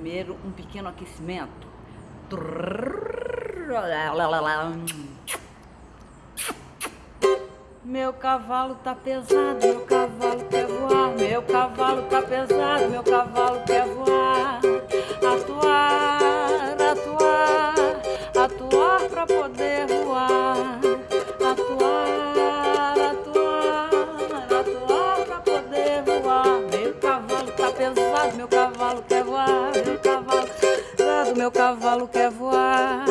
primeiro um pequeno aquecimento. Meu cavalo tá pesado, meu cavalo quer voar. Meu cavalo tá pesado, meu cavalo quer voar. Atuar, atuar, atuar pra poder voar. Atuar, atuar, atuar pra poder voar. Meu cavalo tá pesado, meu cavalo meu cavalo quer voar.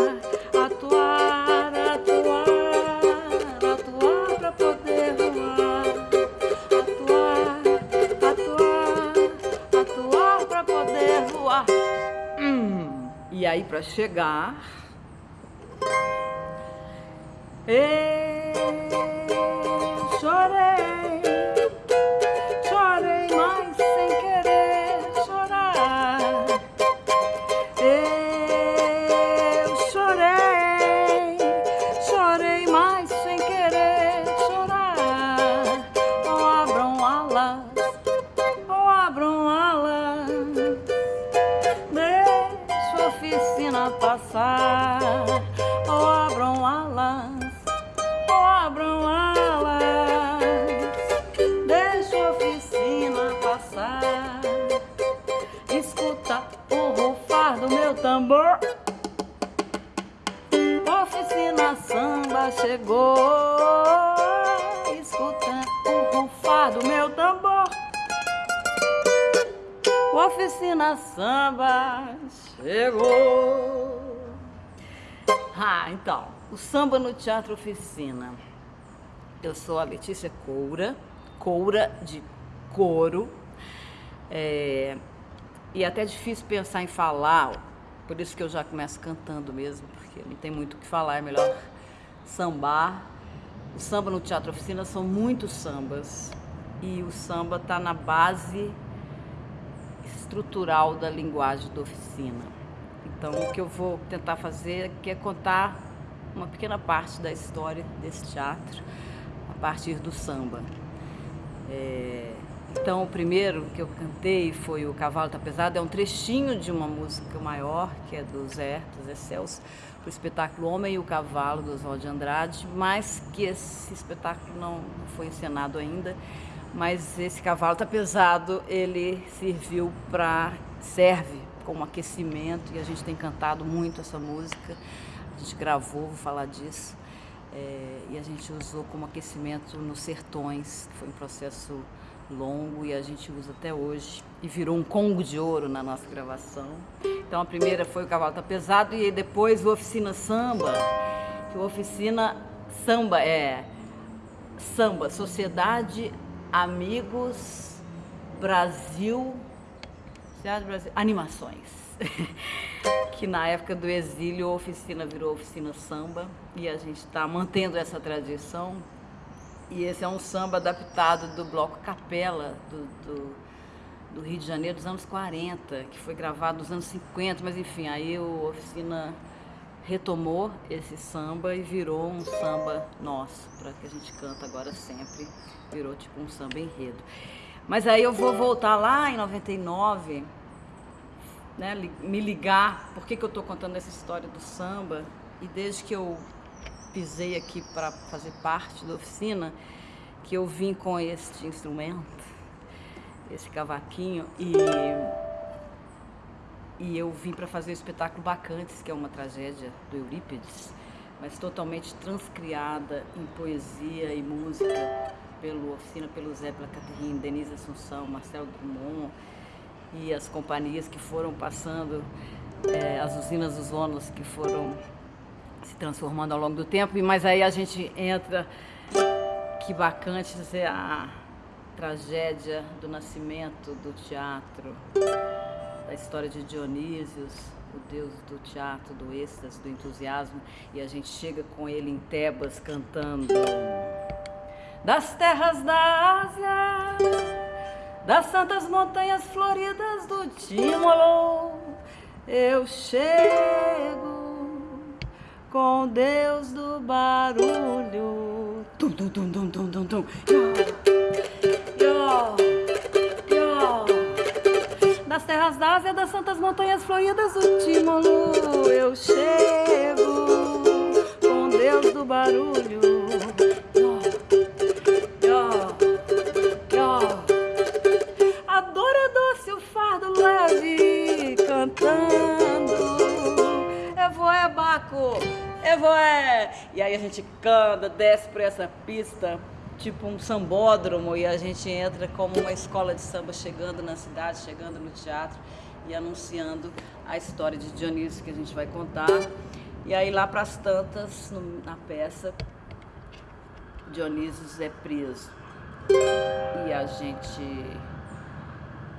Atuar, atuar, atuar pra poder voar. Atuar, atuar, atuar pra poder voar. Hum, E aí pra chegar então, o samba no Teatro Oficina. Eu sou a Letícia Coura, Coura de couro. É, e é até difícil pensar em falar, por isso que eu já começo cantando mesmo, porque não tem muito o que falar, é melhor sambar. O samba no Teatro Oficina são muitos sambas e o samba está na base estrutural da linguagem da oficina. Então, o que eu vou tentar fazer é contar uma pequena parte da história desse teatro a partir do samba. É, então, o primeiro que eu cantei foi O Cavalo Tá Pesado, é um trechinho de uma música maior, que é do Zé, do Zé Celso, o espetáculo Homem e o Cavalo, do Oswald de Andrade, mas que esse espetáculo não foi encenado ainda, mas esse Cavalo Tá Pesado, ele serviu para, serve como aquecimento, e a gente tem cantado muito essa música, a gente gravou, vou falar disso, é, e a gente usou como aquecimento nos Sertões, que foi um processo longo e a gente usa até hoje e virou um congo de ouro na nossa gravação. Então a primeira foi o Cavalo Tá Pesado e depois o Oficina Samba, que o Oficina Samba é samba, Sociedade, Amigos, Brasil, Sociedade Brasil, Animações. que na época do exílio a oficina virou oficina samba e a gente está mantendo essa tradição e esse é um samba adaptado do bloco Capela, do, do, do, Rio de Janeiro dos anos 40, que foi gravado nos anos 50, mas enfim, aí o Oficina retomou esse samba e virou um samba nosso, para que a gente canta agora sempre, virou tipo um samba enredo. Mas aí eu vou voltar lá em 99, né, me ligar, por que, que eu estou contando essa história do samba, e desde que eu pisei aqui para fazer parte da oficina, que eu vim com este instrumento, esse cavaquinho, e, e eu vim para fazer o espetáculo Bacantes, que é uma tragédia do Eurípides, mas totalmente transcriada em poesia e música pelo oficina, pelo Zé, pela Caterine, Denise Assunção, Marcelo Drummond e as companhias que foram passando, é, as usinas dos ônus que foram se transformando ao longo do tempo, mas aí a gente entra, que Bacantes é a tragédia do nascimento do teatro, da história de Dionísios, o deus do teatro, do êxtase, do entusiasmo, e a gente chega com ele em Tebas cantando. Das terras da Ásia, das santas montanhas floridas do Timolô, eu chego com Deus do barulho. Tum, tum, tum, tum, tum, tum, tum. Yo, yo. Das terras da Ásia, das santas montanhas floridas do Tímulo. Eu chego com Deus do barulho. Cantando. Evoé, Baco, Evoé. E aí a gente canta, desce por essa pista tipo um sambódromo e a gente entra como uma escola de samba chegando na cidade, chegando no teatro e anunciando a história de Dionísio que a gente vai contar. E aí lá para as tantas, na peça, Dionísio é preso. E a gente,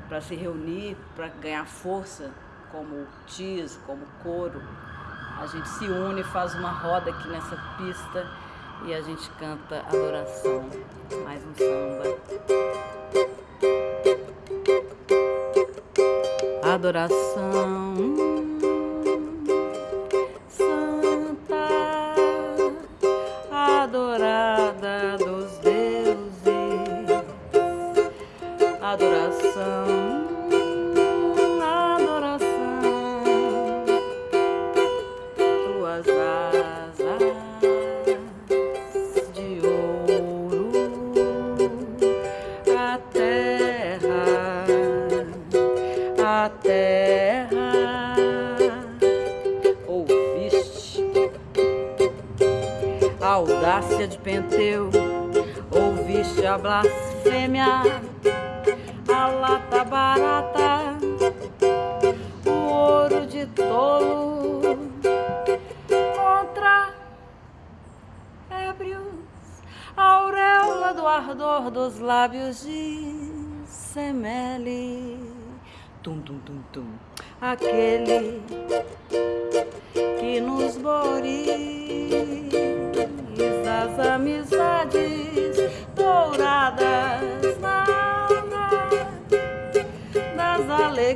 para se reunir, para ganhar força, como TIS, como coro, a gente se une, faz uma roda aqui nessa pista e a gente canta adoração, mais um samba. Adoração 왔으면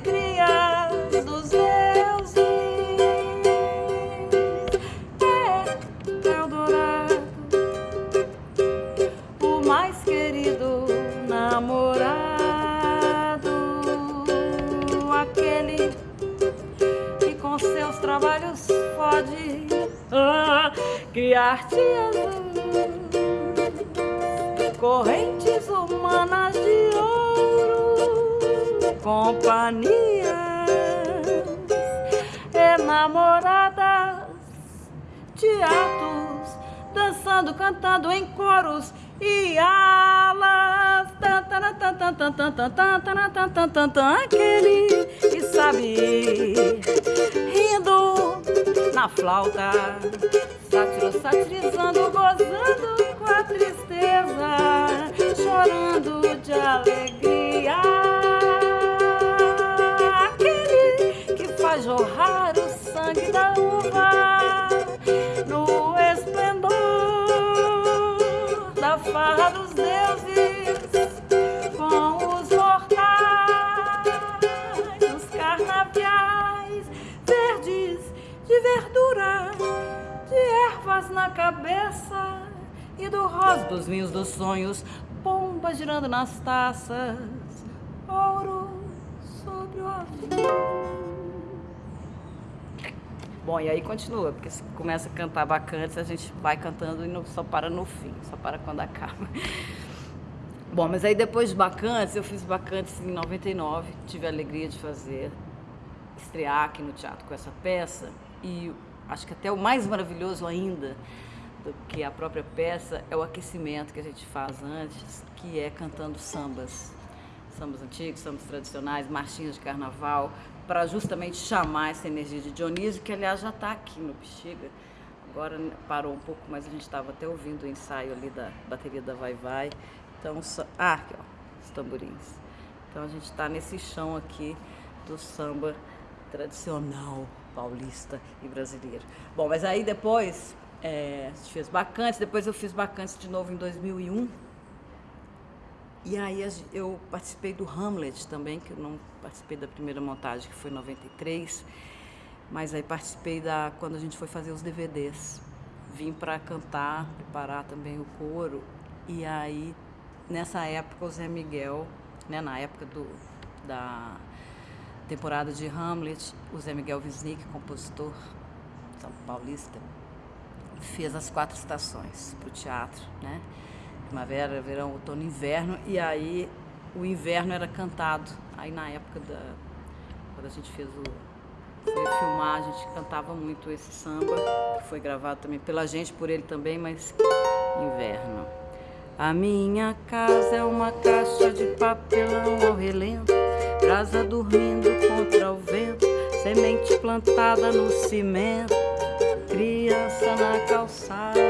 alegrias dos deuses. É Eldorado, o mais querido namorado, aquele que com seus trabalhos pode ah, criar-te correntes humanas de ouro, companhias enamoradas, teatros, dançando, cantando em coros e alas. Aquele que sabe rindo na flauta, sátiro, satirizando, gozando com a tristeza, chorando de alegria. Rosa dos vinhos dos sonhos, pomba girando nas taças, ouro sobre o avião. Bom, e aí continua, porque se começa a cantar bacantes, a gente vai cantando e não só para no fim, só para quando acaba. Bom, mas aí depois de Bacantes, eu fiz Bacantes em 99, tive a alegria de fazer, estrear aqui no teatro com essa peça e acho que até o mais maravilhoso ainda do que a própria peça é o aquecimento que a gente faz antes, que é cantando sambas. Sambas antigos, sambas tradicionais, marchinhas de carnaval, para justamente chamar essa energia de Dionísio, que aliás já está aqui no Bexiga. Agora parou um pouco, mas a gente estava até ouvindo o ensaio ali da bateria da Vai Vai. Então, ah, aqui ó, os tamborins. Então a gente está nesse chão aqui do samba tradicional paulista e brasileiro. Bom, mas aí depois é, fez Bacantes, depois eu fiz Bacantes de novo em 2001. E aí eu participei do Hamlet também, que eu não participei da primeira montagem, que foi em 93, mas aí participei da quando a gente foi fazer os DVDs. Vim para cantar, preparar também o coro, e aí nessa época o Zé Miguel, né, na época do, da temporada de Hamlet, o Zé Miguel Wisnik, compositor são paulista, fez as quatro estações para o teatro, né? Primavera, verão, outono, inverno, e aí o inverno era cantado. Aí na época da. Quando a gente fez o. Foi filmar, a gente cantava muito esse samba, que foi gravado também pela gente, por ele também, mas inverno. A minha casa é uma caixa de papelão ao relento, brasa dormindo contra o vento, semente plantada no cimento, na calçada.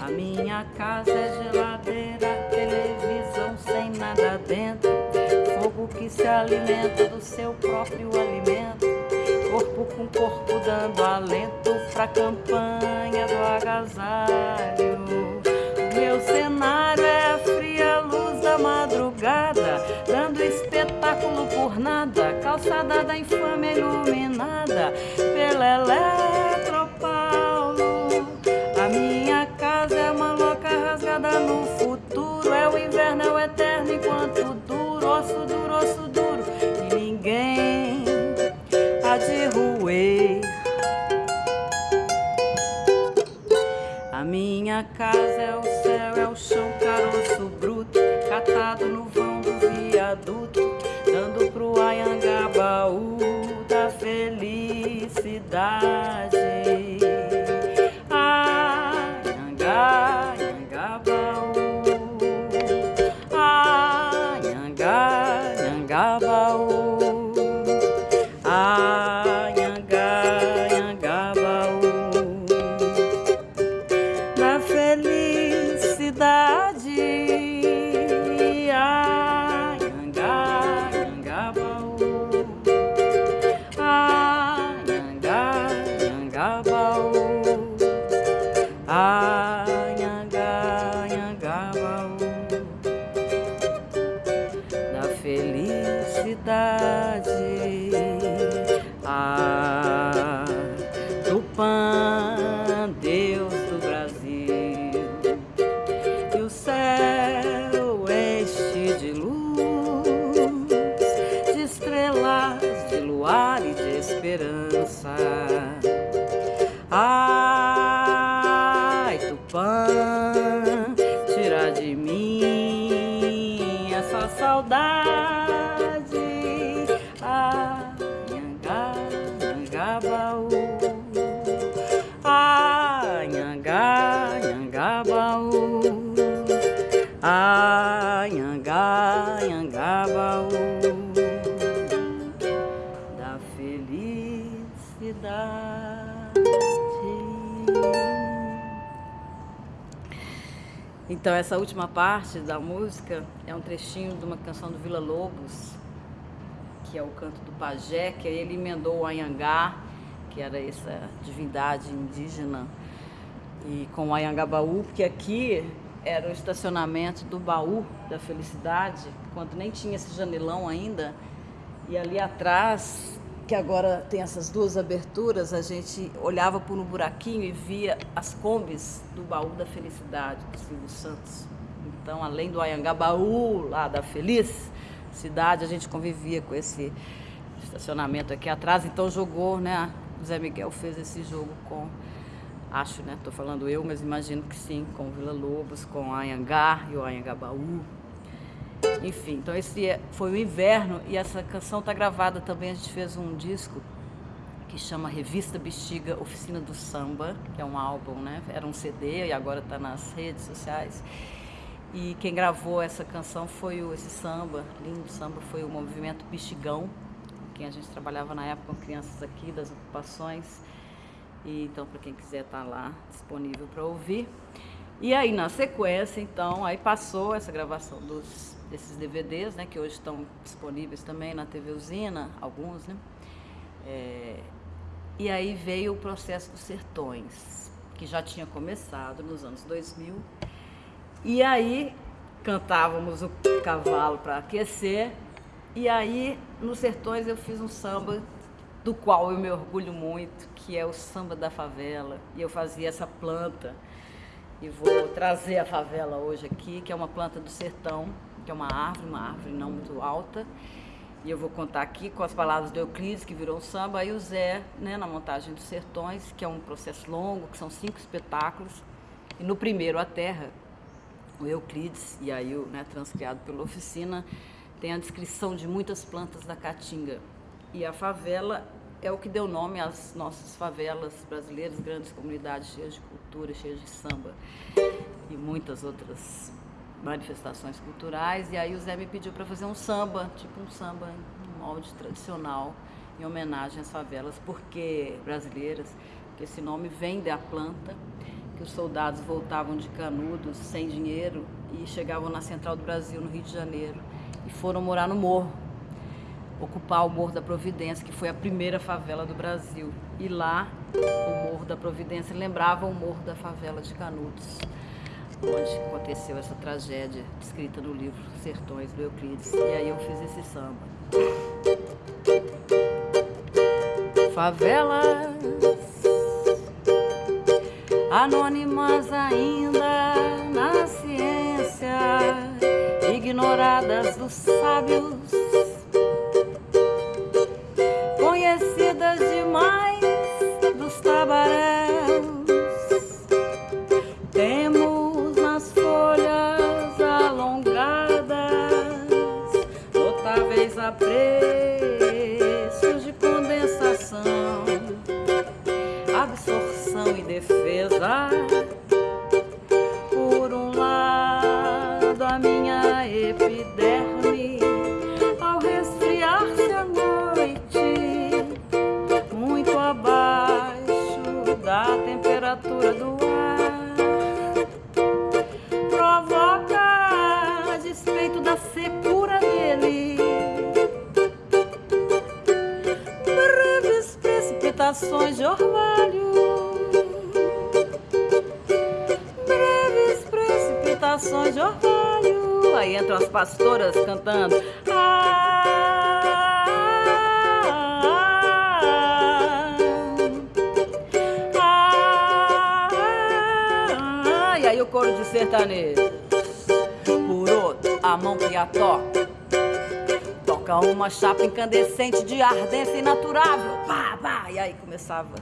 A minha casa é geladeira, televisão sem nada dentro, fogo que se alimenta do seu próprio alimento, corpo com corpo dando alento pra campanha do agasalho meu cenário é a fria luz da madrugada, dando espetáculo por nada, calçada da infâmia iluminada pela Eletropaulo. Rasgada no futuro, Ah. Então, essa última parte da música é um trechinho de uma canção do Vila Lobos, que é o canto do pajé, que ele emendou o Anhangá, que era essa divindade indígena, e com o Anhangabaú, porque aqui era o estacionamento do baú da felicidade, quando nem tinha esse janelão ainda, e ali atrás que agora tem essas duas aberturas, a gente olhava por um buraquinho e via as combis do baú da felicidade do Silvio Santos. Então, além do Ayangabaú, lá da Feliz Cidade, a gente convivia com esse estacionamento aqui atrás. Então, jogou, né? O Zé Miguel fez esse jogo com, acho, né? Estou falando eu, mas imagino que sim, com Vila Lobos, com Ayangá e o Ayangabaú. Enfim, então esse é, foi o inverno e essa canção está gravada também. A gente fez um disco que chama Revista Bexiga Oficina do Samba, que é um álbum, né? Era um CD e agora está nas redes sociais. E quem gravou essa canção foi o, esse samba, lindo samba, foi o movimento Bexigão, quem a gente trabalhava na época com crianças aqui das ocupações. E então, para quem quiser, tá lá disponível para ouvir. E aí, na sequência, então, aí passou essa gravação dos, desses DVDs, né, que hoje estão disponíveis também na TV Usina, alguns, né? É, e aí veio o processo dos sertões, que já tinha começado nos anos 2000. E aí cantávamos o cavalo para aquecer. E aí, nos sertões, eu fiz um samba do qual eu me orgulho muito, que é o samba da favela. E eu fazia essa planta e vou trazer a favela hoje aqui, que é uma planta do sertão, que é uma árvore, uma árvore não muito alta. E eu vou contar aqui com as palavras do Euclides, que virou samba, e o Zé, né, na montagem dos Sertões, que é um processo longo, que são cinco espetáculos. E no primeiro, A Terra, o Euclides, e aí né, transcriado pela oficina, tem a descrição de muitas plantas da caatinga. E a favela é o que deu nome às nossas favelas brasileiras, grandes comunidades cheias de cultura, cheias de samba e muitas outras manifestações culturais. E aí o Zé me pediu para fazer um samba, tipo um samba em molde tradicional, em homenagem às favelas porque brasileiras, que esse nome vem da planta, que os soldados voltavam de Canudos sem dinheiro e chegavam na Central do Brasil, no Rio de Janeiro, e foram morar no morro, ocupar o Morro da Providência, que foi a primeira favela do Brasil. E lá, o Morro da Providência lembrava o Morro da Favela de Canudos onde aconteceu essa tragédia descrita no livro Sertões do Euclides. E aí eu fiz esse samba. Favelas anônimas ainda na ciência, ignoradas dos sábios, conhecidas demais precipitações de orvalho breves precipitações de orvalho. Aí entram as pastoras cantando. Ah, ah, ah, e aí o coro de sertanejo. Por outro, a mão que a toca. Toca uma chapa incandescente de ardência inaturável. E aí começava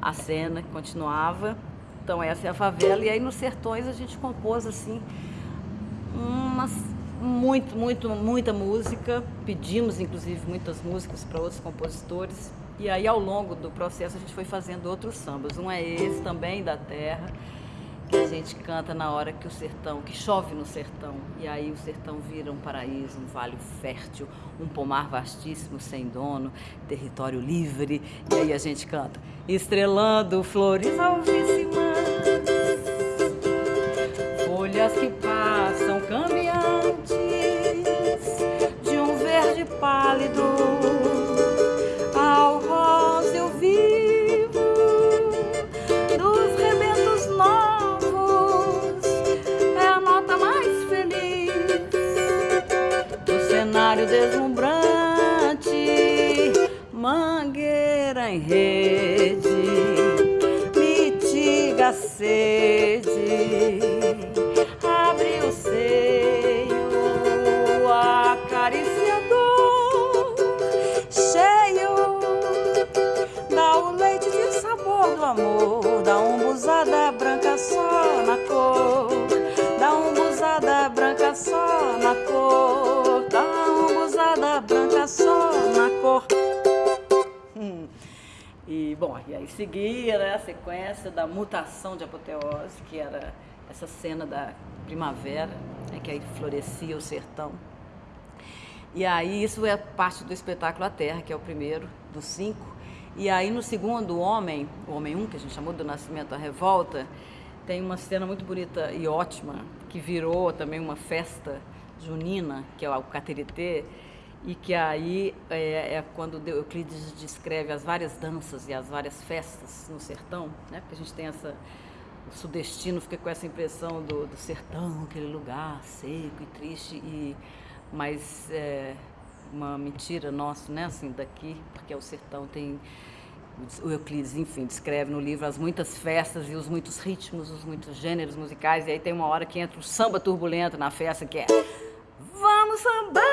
a cena, continuava. Então essa é a favela. E aí nos sertões a gente compôs assim umas muito, muito, muita música. Pedimos inclusive muitas músicas para outros compositores. E aí ao longo do processo a gente foi fazendo outros sambas. Um é esse também da terra, que a gente canta na hora que o sertão, que chove no sertão. E aí o sertão vira um paraíso, um vale fértil, um pomar vastíssimo sem dono, território livre. E aí a gente canta, estrelando flores alvíssimas, cor Dá branca só na cor Dá umbuzada branca só na cor Hum. E, bom, e aí seguia né, a sequência da mutação de apoteose, que era essa cena da primavera, né, que aí florescia o sertão. E aí isso é parte do espetáculo A Terra, que é o primeiro dos cinco. E aí no segundo, o Homem, o Homem 1, um, que a gente chamou do Nascimento à Revolta, tem uma cena muito bonita e ótima, que virou também uma festa junina, que é o Cateritê, e que aí é, é quando Euclides descreve as várias danças e as várias festas no sertão, né? porque a gente tem essa o sudestino fica com essa impressão do, do sertão, aquele lugar seco e triste, e, mas é uma mentira nossa, né, assim, daqui, porque o sertão tem, o Euclides, enfim, descreve no livro as muitas festas e os muitos ritmos, os muitos gêneros musicais, e aí tem uma hora que entra o samba turbulento na festa, que é Vamos sambar,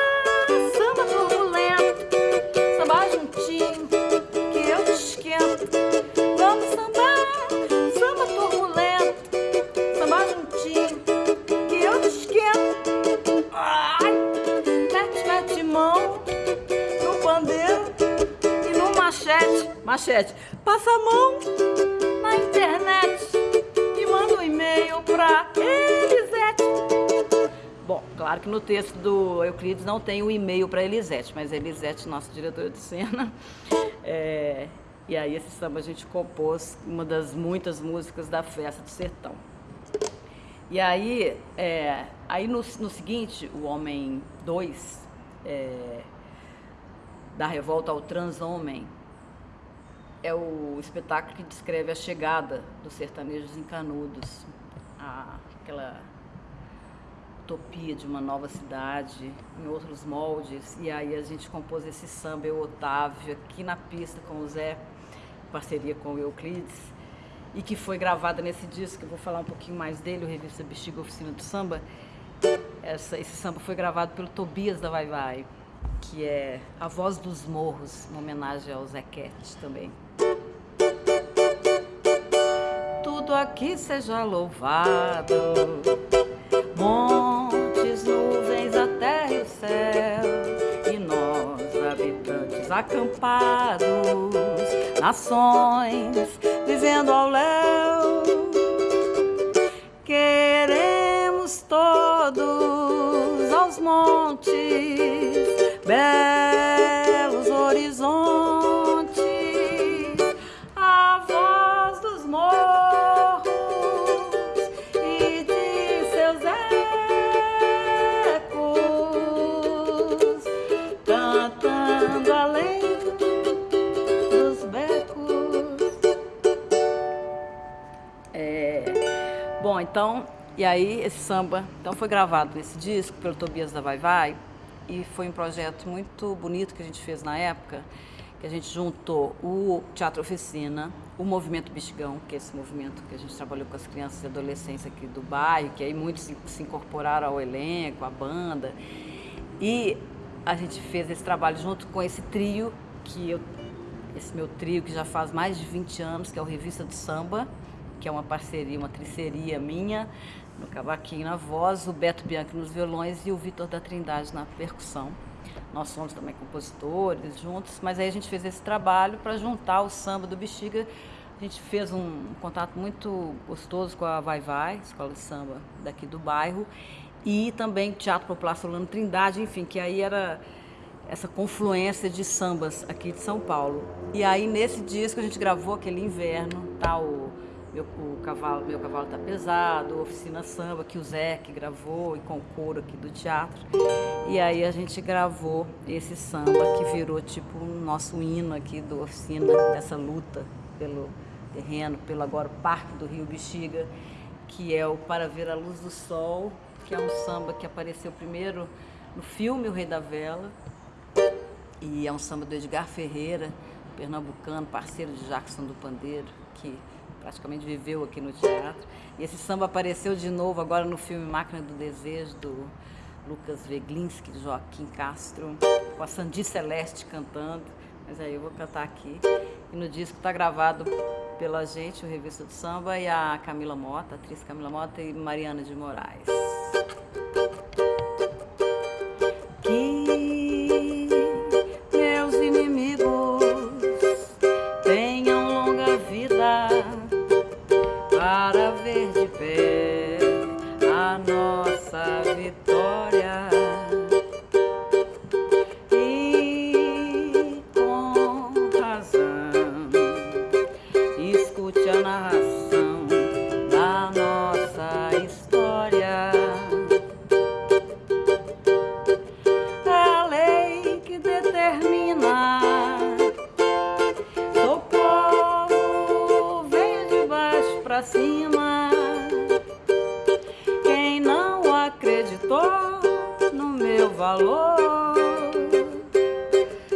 passa a mão na internet e manda um e-mail pra Elisete. Bom, claro que no texto do Euclides não tem o e-mail para Elisete, mas Elisete, nossa diretora de cena, é, e aí esse samba a gente compôs uma das muitas músicas da Festa do Sertão. E aí, é, aí no, no, seguinte, o Homem 2, é, da revolta ao transhomem, é o espetáculo que descreve a chegada dos sertanejos em Canudos, a, aquela utopia de uma nova cidade, em outros moldes, e aí a gente compôs esse samba, eu, Otávio, aqui na pista com o Zé, em parceria com o Euclides, e que foi gravada nesse disco, eu vou falar um pouquinho mais dele, o Revista Bexiga Oficina do Samba. Essa, esse samba foi gravado pelo Tobias da Vai Vai, que é a voz dos morros, uma homenagem ao Zequete também. Tudo aqui seja louvado, montes, nuvens, a terra e o céu, e nós, habitantes acampados, nações, vivendo ao léu. Queremos todos aos montes, belos então, e aí esse samba então foi gravado nesse disco pelo Tobias da Vai Vai e foi um projeto muito bonito que a gente fez na época, que a gente juntou o Teatro Oficina, o Movimento Bichigão, que é esse movimento que a gente trabalhou com as crianças e adolescentes aqui do bairro, que aí muitos se incorporaram ao elenco, à banda, e a gente fez esse trabalho junto com esse trio, que eu, esse meu trio que já faz mais de 20 anos, que é o Revista do Samba, que é uma parceria, uma triceria minha, no cavaquinho na voz, o Beto Bianchi nos violões e o Vitor da Trindade na percussão. Nós somos também compositores juntos, mas aí a gente fez esse trabalho para juntar o samba do Bexiga. A gente fez um contato muito gostoso com a Vai Vai, escola de samba daqui do bairro, e também Teatro Popular Solano Trindade, enfim, que aí era essa confluência de sambas aqui de São Paulo. E aí nesse disco a gente gravou aquele inverno, tal tá, meu, o cavalo, meu cavalo tá pesado, oficina samba que o Zé que gravou e com o coro aqui do teatro. E aí a gente gravou esse samba que virou tipo o nosso hino aqui do oficina, dessa luta pelo terreno, pelo agora Parque do Rio Bexiga, que é o Para Ver a Luz do Sol, que é um samba que apareceu primeiro no filme O Rei da Vela, e é um samba do Edgar Ferreira, pernambucano, parceiro de Jackson do Pandeiro, que praticamente viveu aqui no teatro. E esse samba apareceu de novo agora no filme Máquina do Desejo, do Lucas Veglinski, de Joaquim Castro, com a Sandi Celeste cantando. Mas aí eu vou cantar aqui. E no disco está gravado pela gente, o Revista do Samba, e a Camila Mota, a atriz Camila Mota e Mariana de Moraes. no meu valor.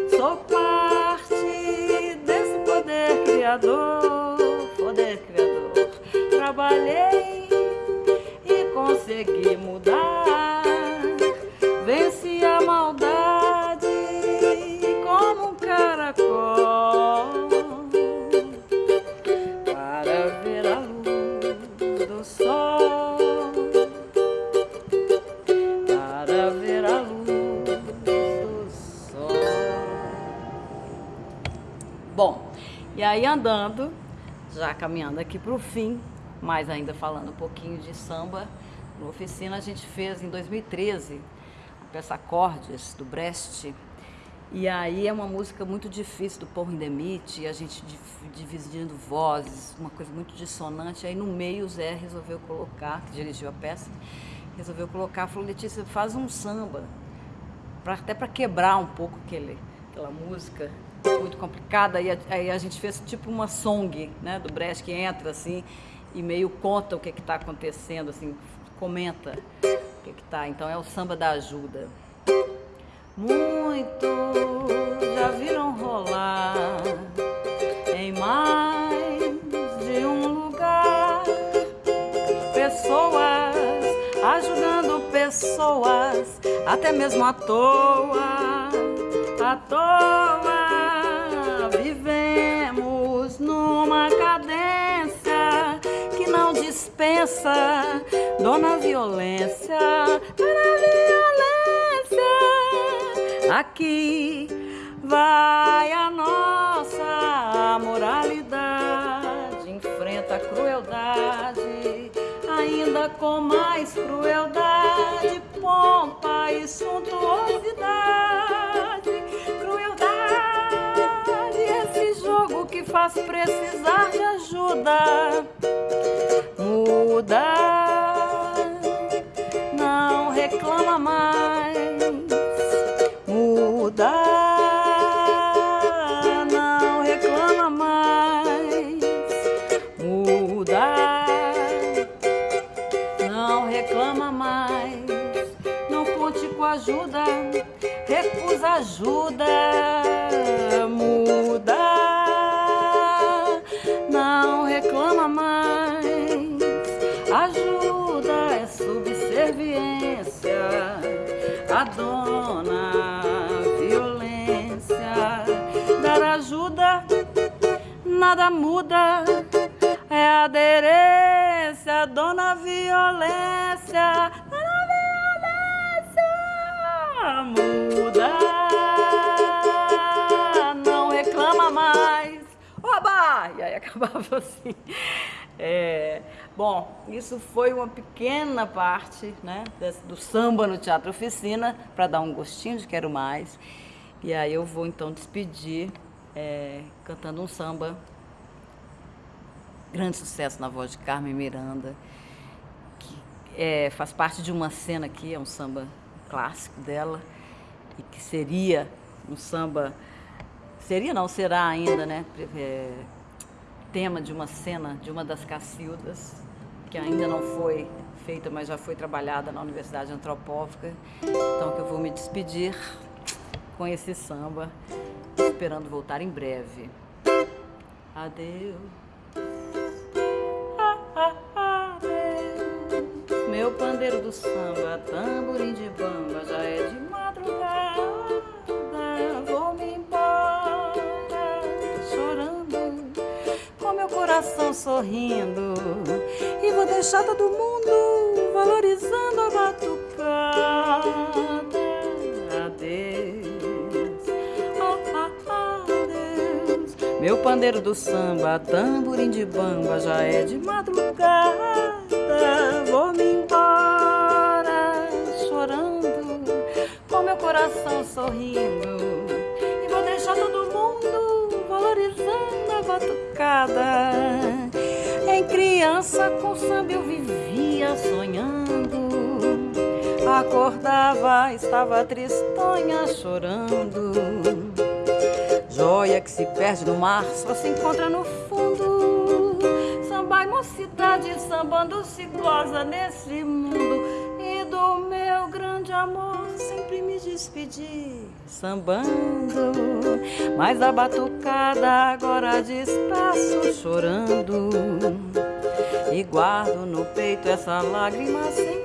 Sou parte desse poder criador, poder criador. Trabalhei e consegui mudar, venci a maldade. Aí andando, já caminhando aqui para o fim, mas ainda falando um pouquinho de samba, na oficina a gente fez em 2013 a peça Acordes, do Brecht, e aí é uma música muito difícil do Paul Hindemith, a gente dividindo vozes, uma coisa muito dissonante. Aí no meio o Zé resolveu colocar, que dirigiu a peça, resolveu colocar, falou, Letícia, faz um samba, pra, até para quebrar um pouco aquele, aquela música muito complicada. A, aí a gente fez tipo uma song, né, do Brecht, que entra assim e meio conta o que está acontecendo, assim, comenta o que está. Então é o samba da ajuda. Muito já viram rolar em mais de um lugar pessoas ajudando pessoas, até mesmo à toa, à toa. Cadência que não dispensa dona violência, dona Aqui vai a nossa moralidade, enfrenta a crueldade, ainda com mais crueldade, pompa e suntuosidade. Precisar de ajuda. Muda, dona violência, dona violência muda. Não reclama mais. Oba! E aí acabava assim. É, bom, isso foi uma pequena parte né, do samba no Teatro Oficina, para dar um gostinho de Quero Mais. E aí eu vou então despedir é, cantando um samba, grande sucesso na voz de Carmen Miranda, que é, faz parte de uma cena aqui, é um samba clássico dela, e que seria um samba, seria não, será ainda, né, é, tema de uma cena de uma das Cacildas, que ainda não foi feita, mas já foi trabalhada na Universidade Antropófica. Então que eu vou me despedir com esse samba, esperando voltar em breve. Adeus. Meu pandeiro do samba, tamborim de bamba, já é de madrugada. Vou-me embora chorando, com meu coração sorrindo. E vou deixar todo mundo valorizando Meu pandeiro do samba, tamborim de bamba, já é de madrugada. Vou me embora chorando, com meu coração sorrindo. E vou deixar todo mundo valorizando a batucada. Em criança com samba eu vivia sonhando. Acordava, estava tristonha chorando joia que se perde no mar só se encontra no fundo. Samba e mocidade sambando se goza nesse mundo. E do meu grande amor sempre me despedi sambando. Mas a batucada agora despaço chorando. E guardo no peito essa lágrima sentida.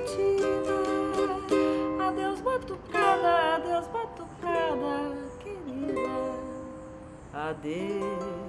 Adeus.